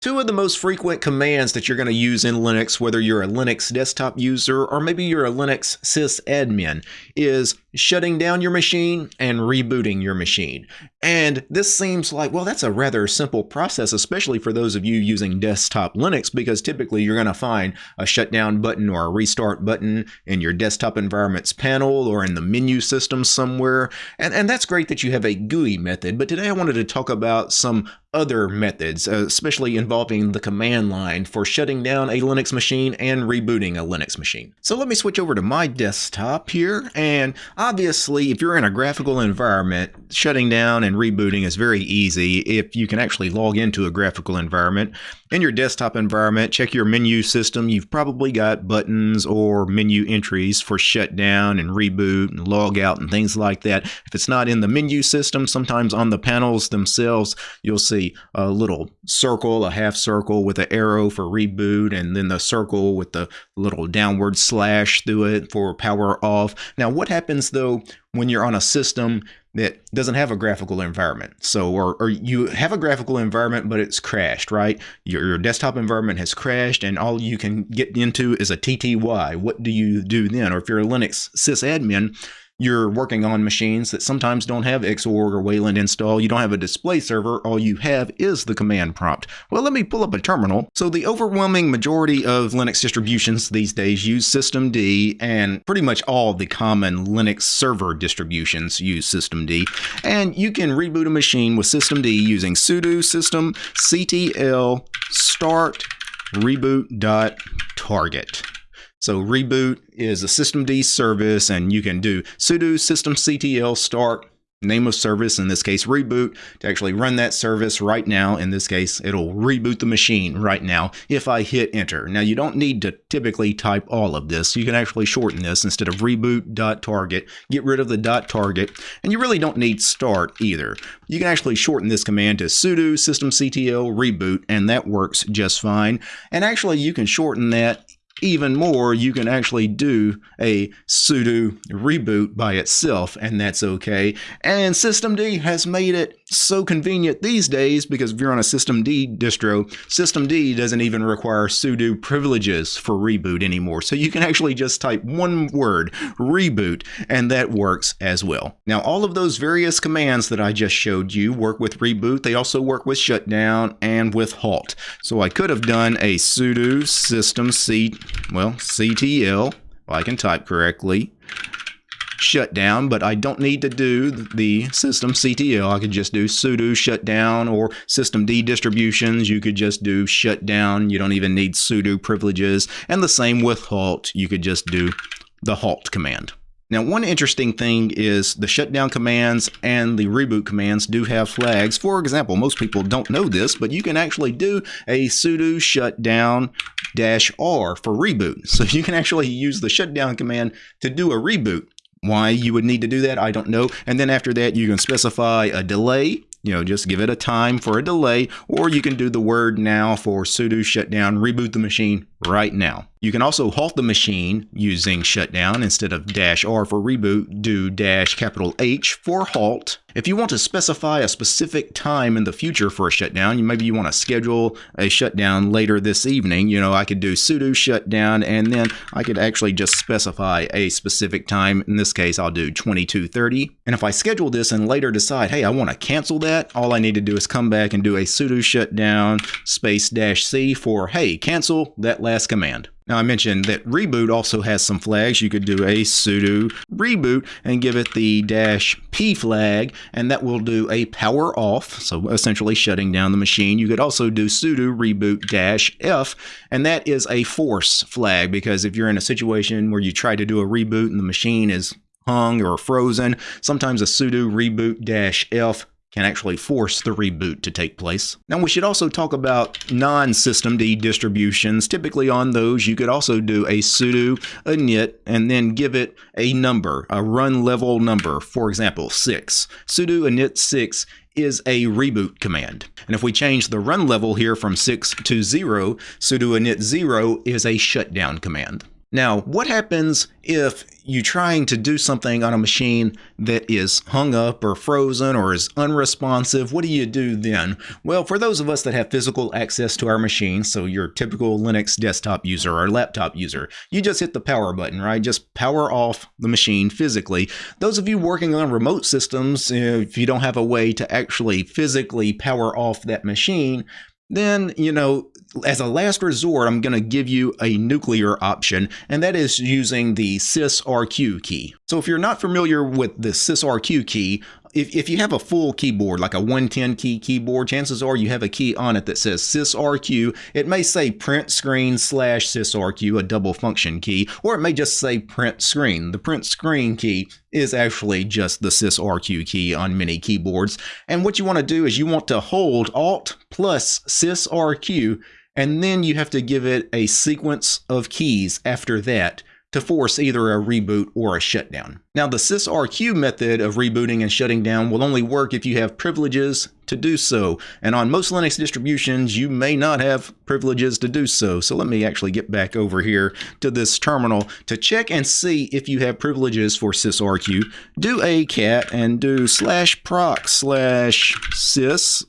Two of the most frequent commands that you're going to use in Linux, whether you're a Linux desktop user or maybe you're a Linux sysadmin, is shutting down your machine and rebooting your machine. And this seems like, well, that's a rather simple process, especially for those of you using desktop Linux, because typically you're going to find a shutdown button or a restart button in your desktop environment's panel or in the menu system somewhere. And, and that's great that you have a GUI method, but today I wanted to talk about some other methods, uh, especially involving the command line for shutting down a Linux machine and rebooting a Linux machine. So let me switch over to my desktop here. And obviously, if you're in a graphical environment, shutting down and rebooting is very easy if you can actually log into a graphical environment. In your desktop environment, check your menu system. You've probably got buttons or menu entries for shutdown and reboot and log out and things like that. If it's not in the menu system, sometimes on the panels themselves, you'll see a little circle, a half circle with an arrow for reboot, and then the circle with the little downward slash through it for power off. Now, what happens though when you're on a system that doesn't have a graphical environment. So, or, or you have a graphical environment, but it's crashed, right? Your, your desktop environment has crashed and all you can get into is a TTY. What do you do then? Or if you're a Linux sysadmin, you're working on machines that sometimes don't have Xorg or Wayland installed. You don't have a display server. All you have is the command prompt. Well, let me pull up a terminal. So the overwhelming majority of Linux distributions these days use systemd, and pretty much all the common Linux server distributions use systemd. And you can reboot a machine with systemd using sudo system ctl start reboot.target. So reboot is a systemd service and you can do sudo systemctl start name of service, in this case reboot, to actually run that service right now. In this case, it'll reboot the machine right now if I hit enter. Now you don't need to typically type all of this. You can actually shorten this instead of reboot.target, get rid of the dot .target, and you really don't need start either. You can actually shorten this command to sudo systemctl reboot, and that works just fine. And actually you can shorten that even more, you can actually do a sudo reboot by itself, and that's okay. And systemd has made it so convenient these days because if you're on a systemd distro, systemd doesn't even require sudo privileges for reboot anymore. So you can actually just type one word, reboot, and that works as well. Now, all of those various commands that I just showed you work with reboot. They also work with shutdown and with halt. So I could have done a sudo system c well, CTL, I can type correctly, shutdown, but I don't need to do the system CTL. I could just do sudo shutdown or systemd distributions. You could just do shutdown. You don't even need sudo privileges. And the same with halt. You could just do the halt command. Now, one interesting thing is the shutdown commands and the reboot commands do have flags. For example, most people don't know this, but you can actually do a sudo shutdown dash R for reboot. So you can actually use the shutdown command to do a reboot. Why you would need to do that, I don't know. And then after that, you can specify a delay you know, just give it a time for a delay, or you can do the word now for sudo shutdown, reboot the machine right now. You can also halt the machine using shutdown instead of dash R for reboot, do dash capital H for halt. If you want to specify a specific time in the future for a shutdown, you maybe you want to schedule a shutdown later this evening, you know, I could do sudo shutdown and then I could actually just specify a specific time. In this case, I'll do 2230. And if I schedule this and later decide, hey, I want to cancel that, all I need to do is come back and do a sudo shutdown space dash C for, hey, cancel that command. Now I mentioned that reboot also has some flags. You could do a sudo reboot and give it the dash P flag and that will do a power off, so essentially shutting down the machine. You could also do sudo reboot dash F and that is a force flag because if you're in a situation where you try to do a reboot and the machine is hung or frozen, sometimes a sudo reboot dash F can actually force the reboot to take place. Now we should also talk about non-systemd distributions. Typically on those you could also do a sudo init and then give it a number, a run level number, for example 6. sudo init 6 is a reboot command. And if we change the run level here from 6 to 0, sudo init 0 is a shutdown command. Now, what happens if you're trying to do something on a machine that is hung up or frozen or is unresponsive? What do you do then? Well, for those of us that have physical access to our machine, so your typical Linux desktop user or laptop user, you just hit the power button, right? Just power off the machine physically. Those of you working on remote systems, if you don't have a way to actually physically power off that machine, then, you know, as a last resort, I'm going to give you a nuclear option, and that is using the sysrq key. So if you're not familiar with the sysrq key, if, if you have a full keyboard, like a 110 key keyboard, chances are you have a key on it that says sysrq. It may say print screen slash sysrq, a double function key, or it may just say print screen. The print screen key is actually just the sysrq key on many keyboards. And what you want to do is you want to hold alt plus sysrq, and then you have to give it a sequence of keys after that to force either a reboot or a shutdown. Now, the sysrq method of rebooting and shutting down will only work if you have privileges to do so. And on most Linux distributions, you may not have privileges to do so. So let me actually get back over here to this terminal to check and see if you have privileges for sysrq. Do a cat and do slash proc slash sys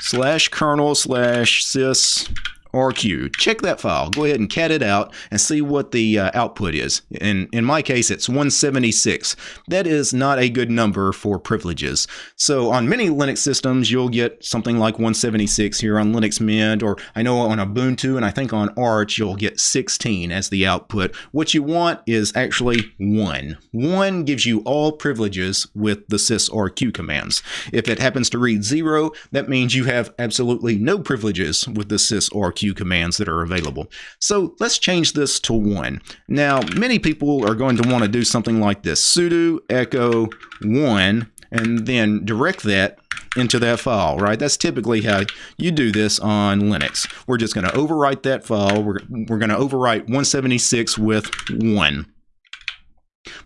slash kernel slash sys RQ. Check that file. Go ahead and cat it out and see what the uh, output is. In, in my case, it's 176. That is not a good number for privileges. So on many Linux systems, you'll get something like 176 here on Linux Mint, or I know on Ubuntu and I think on Arch, you'll get 16 as the output. What you want is actually 1. 1 gives you all privileges with the sysrq commands. If it happens to read 0, that means you have absolutely no privileges with the sysrq commands that are available. So let's change this to one. Now, many people are going to want to do something like this, sudo echo one, and then direct that into that file, right? That's typically how you do this on Linux. We're just going to overwrite that file. We're, we're going to overwrite 176 with 1.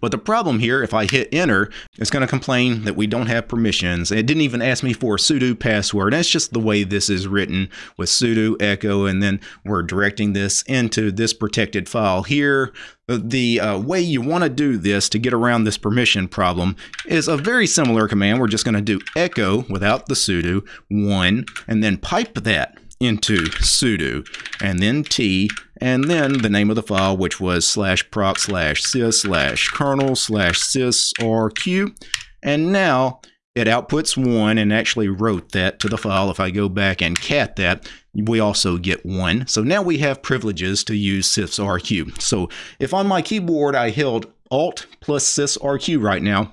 But the problem here, if I hit enter, it's going to complain that we don't have permissions. It didn't even ask me for a sudo password. That's just the way this is written with sudo echo, and then we're directing this into this protected file here. The uh, way you want to do this to get around this permission problem is a very similar command. We're just going to do echo without the sudo, one, and then pipe that into sudo, and then tee, and then the name of the file, which was slash proc slash sys slash kernel slash sys sysrq. And now it outputs one and actually wrote that to the file. If I go back and cat that, we also get one. So now we have privileges to use sysrq. So if on my keyboard I held alt plus sysrq right now,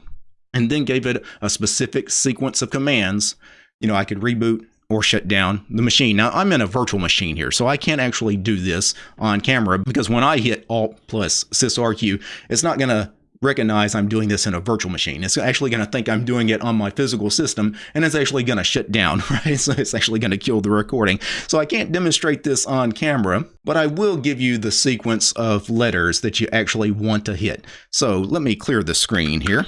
and then gave it a specific sequence of commands, you know, I could reboot or shut down the machine. Now, I'm in a virtual machine here, so I can't actually do this on camera because when I hit Alt plus sysrq, it's not going to recognize I'm doing this in a virtual machine. It's actually going to think I'm doing it on my physical system, and it's actually going to shut down, right? So it's actually going to kill the recording. So I can't demonstrate this on camera, but I will give you the sequence of letters that you actually want to hit. So let me clear the screen here.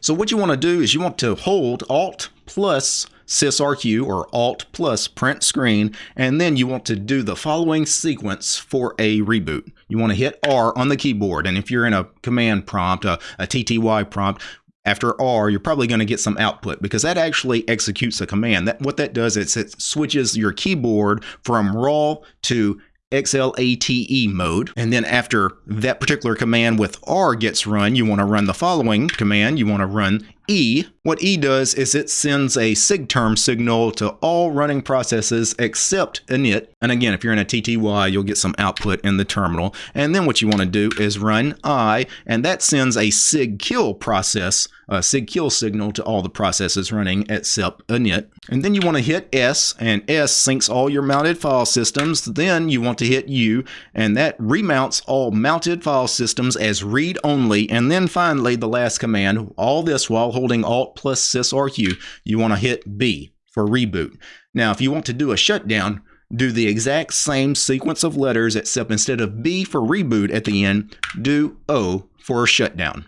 So what you want to do is you want to hold Alt plus sysrq or alt plus print screen, and then you want to do the following sequence for a reboot. You want to hit R on the keyboard, and if you're in a command prompt, a, a TTY prompt, after R, you're probably going to get some output because that actually executes a command. That What that does is it switches your keyboard from raw to XLATE mode. And then after that particular command with R gets run, you want to run the following command. You want to run E. What E does is it sends a SIGTERM signal to all running processes except init. And again, if you're in a TTY, you'll get some output in the terminal. And then what you want to do is run I, and that sends a SIGKILL process, a SIGKILL signal to all the processes running except init. And then you want to hit S, and S syncs all your mounted file systems. Then you want to hit U, and that remounts all mounted file systems as read-only. And then finally, the last command, all this while holding Alt plus sysrq, you want to hit B for reboot. Now, if you want to do a shutdown, do the exact same sequence of letters, except instead of B for reboot at the end, do O for shutdown.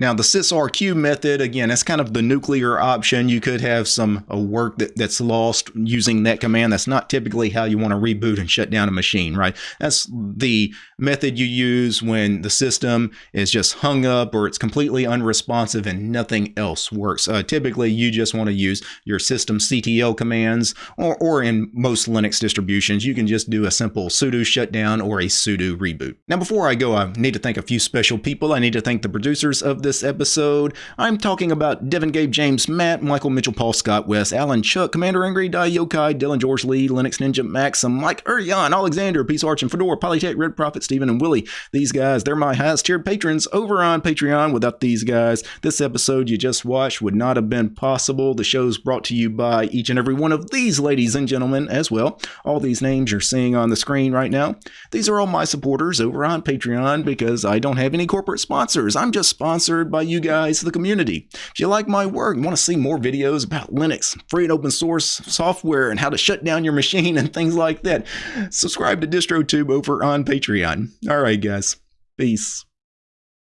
Now, the sysrq method, again, that's kind of the nuclear option. You could have some uh, work that, that's lost using that command. That's not typically how you want to reboot and shut down a machine, right? That's the method you use when the system is just hung up or it's completely unresponsive and nothing else works. Uh, typically, you just want to use your system CTL commands, or, or in most Linux distributions, you can just do a simple sudo shutdown or a sudo reboot. Now, before I go, I need to thank a few special people. I need to thank the producers of this this episode. I'm talking about Devin, Gabe, James, Matt, Michael, Mitchell, Paul, Scott, Wes, Alan, Chuck, Commander Angry, Die Yokai, Dylan, George Lee, Linux Ninja, Maxim, Mike, Urian, Alexander, Peace Arch, and Fedora, Polytech, Red Prophet, Stephen, and Willie. These guys, they're my highest tiered patrons over on Patreon. Without these guys, this episode you just watched would not have been possible. The show's brought to you by each and every one of these ladies and gentlemen as well. All these names you're seeing on the screen right now. These are all my supporters over on Patreon because I don't have any corporate sponsors. I'm just sponsored by you guys, the community. If you like my work and want to see more videos about Linux, free and open source software, and how to shut down your machine and things like that, subscribe to DistroTube over on Patreon. All right, guys. Peace.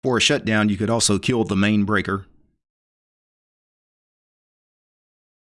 For a shutdown, you could also kill the main breaker